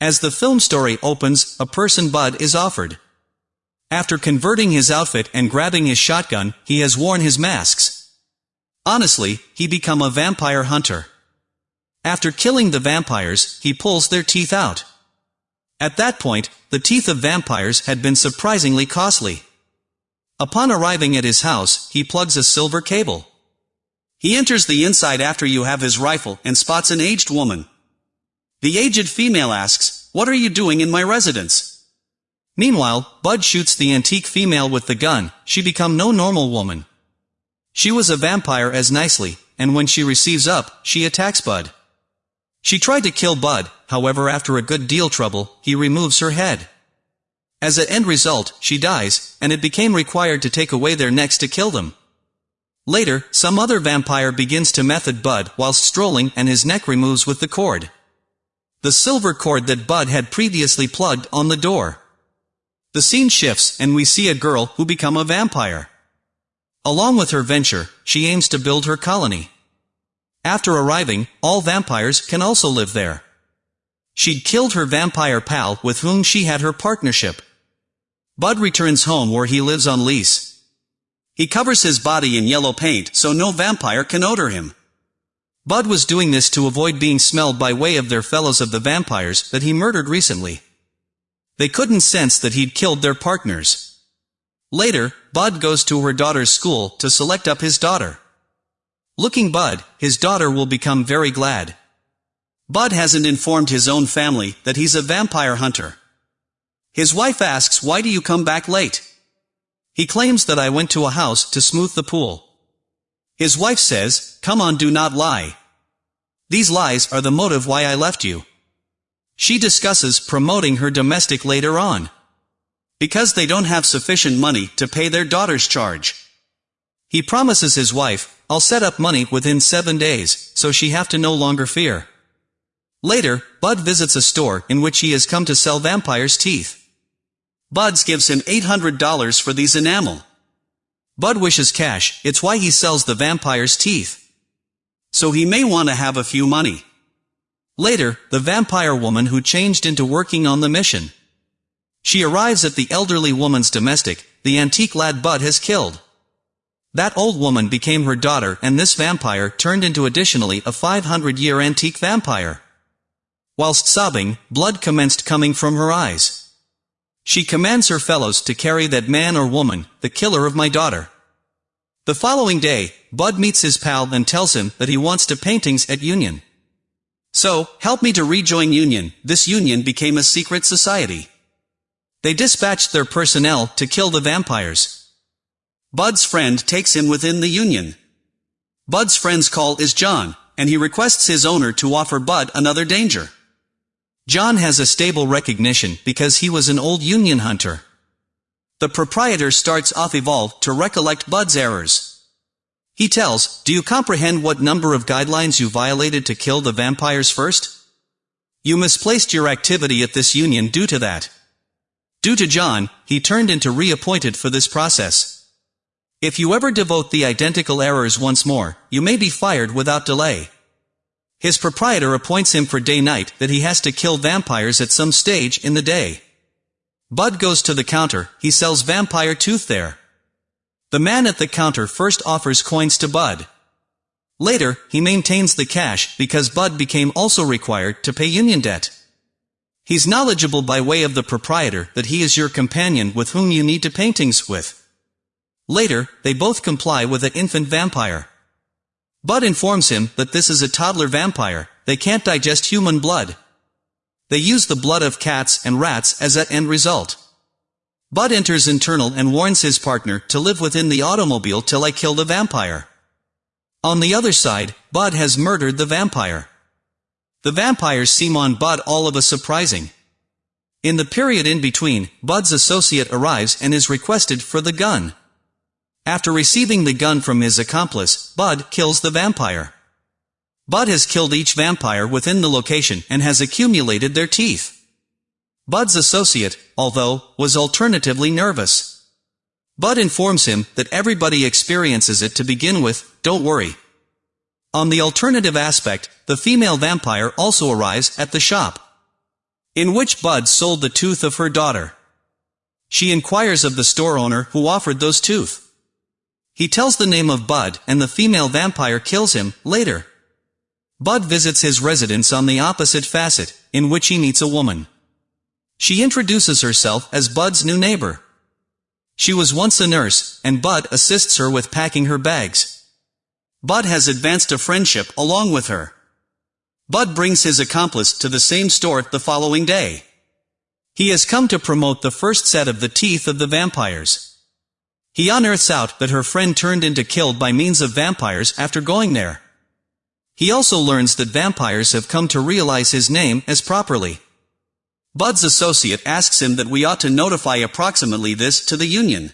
As the film story opens, a person Bud is offered. After converting his outfit and grabbing his shotgun, he has worn his masks. Honestly, he become a vampire hunter. After killing the vampires, he pulls their teeth out. At that point, the teeth of vampires had been surprisingly costly. Upon arriving at his house, he plugs a silver cable. He enters the inside after you have his rifle and spots an aged woman. The aged female asks, What are you doing in my residence? Meanwhile, Bud shoots the antique female with the gun, she become no normal woman. She was a vampire as nicely, and when she receives up, she attacks Bud. She tried to kill Bud, however after a good deal trouble, he removes her head. As an end result, she dies, and it became required to take away their necks to kill them. Later, some other vampire begins to method Bud whilst strolling and his neck removes with the cord. The silver cord that Bud had previously plugged on the door. The scene shifts and we see a girl who become a vampire. Along with her venture, she aims to build her colony. After arriving, all vampires can also live there. She'd killed her vampire pal with whom she had her partnership. Bud returns home where he lives on lease. He covers his body in yellow paint so no vampire can odor him. Bud was doing this to avoid being smelled by way of their fellows of the vampires that he murdered recently. They couldn't sense that he'd killed their partners. Later, Bud goes to her daughter's school to select up his daughter. Looking Bud, his daughter will become very glad. Bud hasn't informed his own family that he's a vampire hunter. His wife asks why do you come back late? He claims that I went to a house to smooth the pool. His wife says, come on do not lie. These lies are the motive why I left you. She discusses promoting her domestic later on. Because they don't have sufficient money to pay their daughter's charge. He promises his wife, I'll set up money within seven days, so she have to no longer fear. Later, Bud visits a store in which he has come to sell vampires' teeth. Buds gives him $800 for these enamel. Bud wishes cash, it's why he sells the vampire's teeth. So he may want to have a few money. Later, the vampire woman who changed into working on the mission. She arrives at the elderly woman's domestic, the antique lad Bud has killed. That old woman became her daughter and this vampire turned into additionally a 500-year antique vampire. Whilst sobbing, blood commenced coming from her eyes. She commands her fellows to carry that man or woman, the killer of my daughter. The following day, Bud meets his pal and tells him that he wants to paintings at Union. So, help me to rejoin Union, this Union became a secret society. They dispatched their personnel to kill the vampires. Bud's friend takes him within the Union. Bud's friend's call is John, and he requests his owner to offer Bud another danger. John has a stable recognition because he was an old Union hunter. The proprietor starts off evolve to recollect Bud's errors. He tells, do you comprehend what number of guidelines you violated to kill the vampires first? You misplaced your activity at this union due to that. Due to John, he turned into reappointed for this process. If you ever devote the identical errors once more, you may be fired without delay. His proprietor appoints him for day-night that he has to kill vampires at some stage in the day. Bud goes to the counter, he sells vampire tooth there. The man at the counter first offers coins to Bud. Later, he maintains the cash because Bud became also required to pay union debt. He's knowledgeable by way of the proprietor that he is your companion with whom you need to paintings with. Later, they both comply with an infant vampire. Bud informs him that this is a toddler vampire, they can't digest human blood. They use the blood of cats and rats as an end result. Bud enters internal and warns his partner to live within the automobile till I kill the vampire. On the other side, Bud has murdered the vampire. The vampires seem on Bud all of a surprising. In the period in between, Bud's associate arrives and is requested for the gun. After receiving the gun from his accomplice, Bud kills the vampire. Bud has killed each vampire within the location and has accumulated their teeth. Bud's associate, although, was alternatively nervous. Bud informs him that everybody experiences it to begin with, don't worry. On the alternative aspect, the female vampire also arrives at the shop. in which Bud sold the tooth of her daughter. She inquires of the store owner who offered those tooth. He tells the name of Bud, and the female vampire kills him, later. Bud visits his residence on the opposite facet, in which he meets a woman. She introduces herself as Bud's new neighbor. She was once a nurse, and Bud assists her with packing her bags. Bud has advanced a friendship along with her. Bud brings his accomplice to the same store the following day. He has come to promote the first set of the teeth of the vampires. He unearths out that her friend turned into killed by means of vampires after going there. He also learns that vampires have come to realize his name as properly. Bud's associate asks him that we ought to notify approximately this to the union.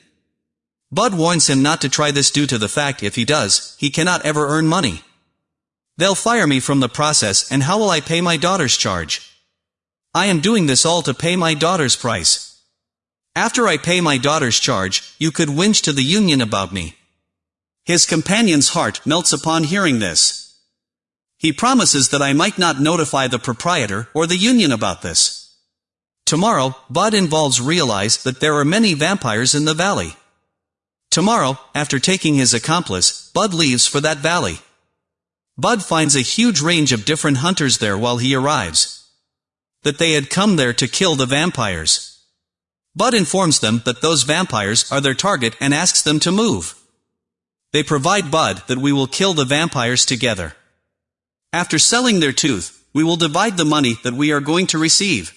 Bud warns him not to try this due to the fact if he does, he cannot ever earn money. They'll fire me from the process and how will I pay my daughter's charge? I am doing this all to pay my daughter's price. After I pay my daughter's charge, you could whinge to the union about me. His companion's heart melts upon hearing this. He promises that I might not notify the proprietor or the union about this. Tomorrow, Bud involves realize that there are many vampires in the valley. Tomorrow, after taking his accomplice, Bud leaves for that valley. Bud finds a huge range of different hunters there while he arrives that they had come there to kill the vampires. Bud informs them that those vampires are their target and asks them to move. They provide Bud that we will kill the vampires together. After selling their tooth, we will divide the money that we are going to receive.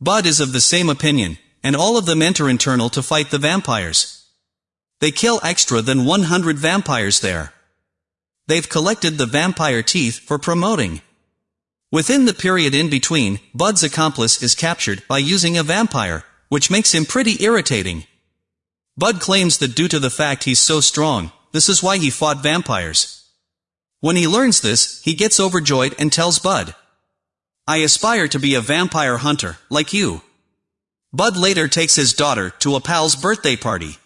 Bud is of the same opinion, and all of them enter internal to fight the vampires. They kill extra than 100 vampires there. They've collected the vampire teeth for promoting. Within the period in between, Bud's accomplice is captured by using a vampire, which makes him pretty irritating. Bud claims that due to the fact he's so strong, this is why he fought vampires. When he learns this, he gets overjoyed and tells Bud, I aspire to be a vampire hunter, like you. Bud later takes his daughter to a pal's birthday party.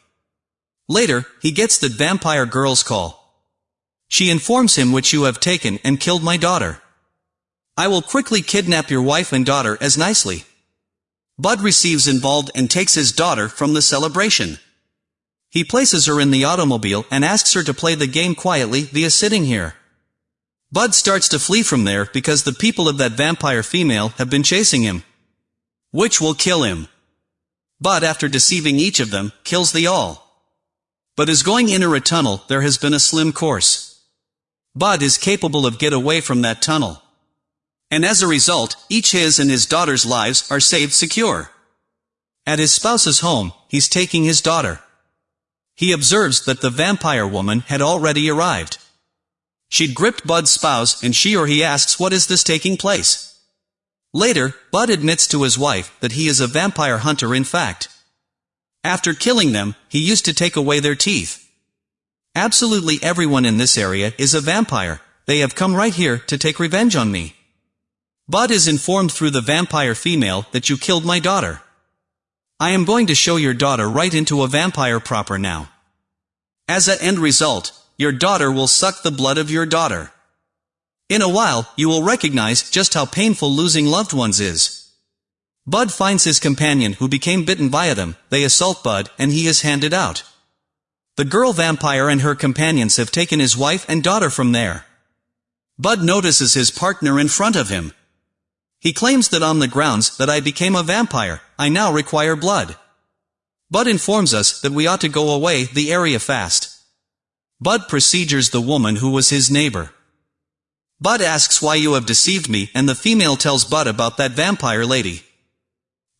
Later, he gets the vampire girl's call. She informs him which you have taken and killed my daughter. I will quickly kidnap your wife and daughter as nicely. Bud receives involved and takes his daughter from the celebration. He places her in the automobile and asks her to play the game quietly via sitting here. Bud starts to flee from there because the people of that vampire female have been chasing him. Which will kill him. Bud after deceiving each of them, kills the all. But as going in a tunnel, there has been a slim course. Bud is capable of get away from that tunnel. And as a result, each his and his daughter's lives are saved secure. At his spouse's home, he's taking his daughter. He observes that the vampire woman had already arrived. She'd gripped Bud's spouse and she or he asks what is this taking place. Later, Bud admits to his wife that he is a vampire hunter in fact. After killing them, he used to take away their teeth. Absolutely everyone in this area is a vampire, they have come right here to take revenge on me. Bud is informed through the vampire female that you killed my daughter. I am going to show your daughter right into a vampire proper now. As a end result, your daughter will suck the blood of your daughter. In a while, you will recognize just how painful losing loved ones is. Bud finds his companion who became bitten by them, they assault Bud, and he is handed out. The girl vampire and her companions have taken his wife and daughter from there. Bud notices his partner in front of him, he claims that on the grounds that I became a vampire, I now require blood. Bud informs us that we ought to go away the area fast. Bud procedures the woman who was his neighbor. Bud asks why you have deceived me and the female tells Bud about that vampire lady.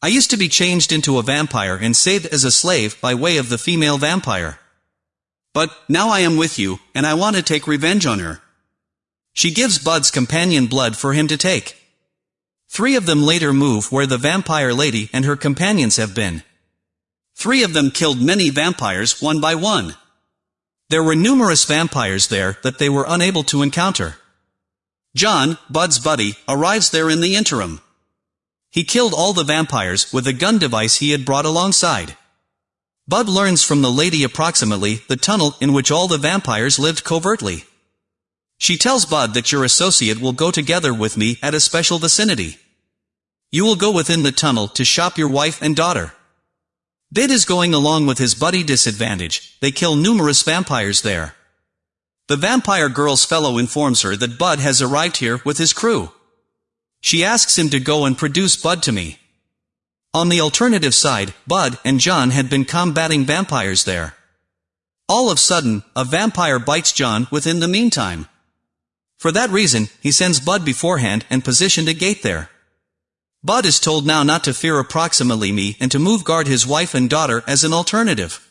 I used to be changed into a vampire and saved as a slave by way of the female vampire. But, now I am with you, and I want to take revenge on her. She gives Bud's companion blood for him to take. Three of them later move where the vampire lady and her companions have been. Three of them killed many vampires one by one. There were numerous vampires there that they were unable to encounter. John, Bud's buddy, arrives there in the interim. He killed all the vampires with a gun device he had brought alongside. Bud learns from the lady approximately the tunnel in which all the vampires lived covertly. She tells Bud that your associate will go together with me at a special vicinity. You will go within the tunnel to shop your wife and daughter. Bid is going along with his buddy disadvantage, they kill numerous vampires there. The vampire girl's fellow informs her that Bud has arrived here with his crew. She asks him to go and produce Bud to me. On the alternative side, Bud and John had been combating vampires there. All of sudden, a vampire bites John within the meantime. For that reason, he sends Bud beforehand and positioned a gate there. Bud is told now not to fear approximately me and to move guard his wife and daughter as an alternative.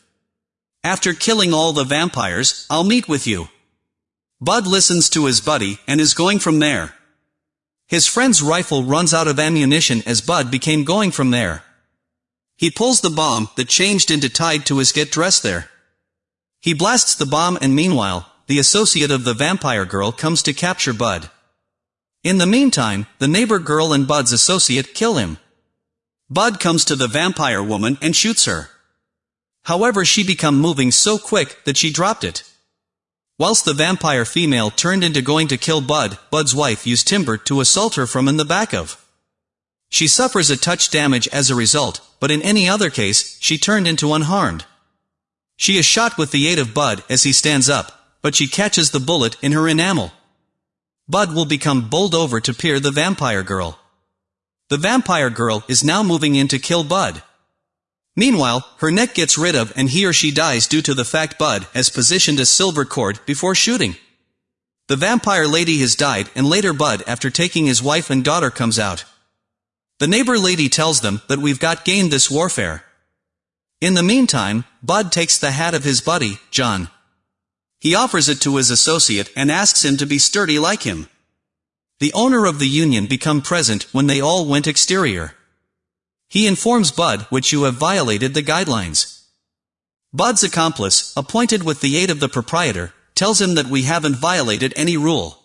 After killing all the vampires, I'll meet with you. Bud listens to his buddy and is going from there. His friend's rifle runs out of ammunition as Bud became going from there. He pulls the bomb that changed into tied to his get dressed there. He blasts the bomb and meanwhile, the associate of the vampire girl comes to capture Bud. In the meantime, the neighbor girl and Bud's associate kill him. Bud comes to the vampire woman and shoots her. However she become moving so quick that she dropped it. Whilst the vampire female turned into going to kill Bud, Bud's wife used timber to assault her from in the back of. She suffers a touch damage as a result, but in any other case, she turned into unharmed. She is shot with the aid of Bud as he stands up, but she catches the bullet in her enamel. Bud will become bowled over to peer the vampire girl. The vampire girl is now moving in to kill Bud. Meanwhile, her neck gets rid of and he or she dies due to the fact Bud has positioned a silver cord before shooting. The vampire lady has died and later Bud after taking his wife and daughter comes out. The neighbor lady tells them that we've got gained this warfare. In the meantime, Bud takes the hat of his buddy, John. He offers it to his associate and asks him to be sturdy like him. The owner of the union become present when they all went exterior. He informs Bud which you have violated the guidelines. Bud's accomplice, appointed with the aid of the proprietor, tells him that we haven't violated any rule.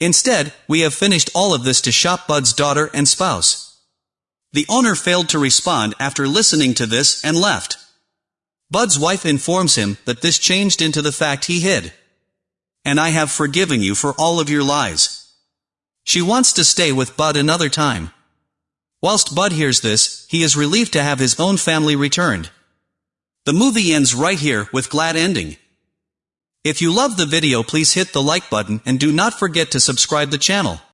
Instead, we have finished all of this to shop Bud's daughter and spouse. The owner failed to respond after listening to this and left. Bud's wife informs him that this changed into the fact he hid. And I have forgiven you for all of your lies. She wants to stay with Bud another time. Whilst Bud hears this, he is relieved to have his own family returned. The movie ends right here with glad ending. If you love the video please hit the like button and do not forget to subscribe the channel.